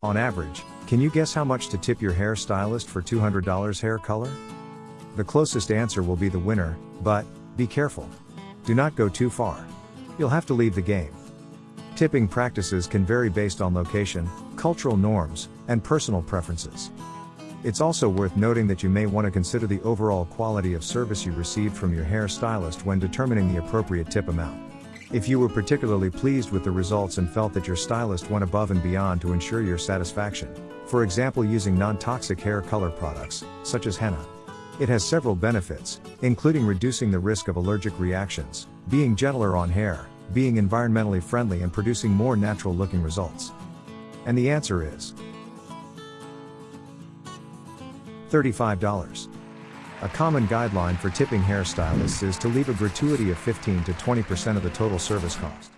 On average, can you guess how much to tip your hairstylist for $200 hair color? The closest answer will be the winner, but, be careful. Do not go too far. You'll have to leave the game. Tipping practices can vary based on location, cultural norms, and personal preferences. It's also worth noting that you may want to consider the overall quality of service you received from your hairstylist when determining the appropriate tip amount. If you were particularly pleased with the results and felt that your stylist went above and beyond to ensure your satisfaction, for example using non-toxic hair color products, such as henna. It has several benefits, including reducing the risk of allergic reactions, being gentler on hair, being environmentally friendly and producing more natural looking results. And the answer is $35. A common guideline for tipping hairstylists is to leave a gratuity of 15 to 20% of the total service cost.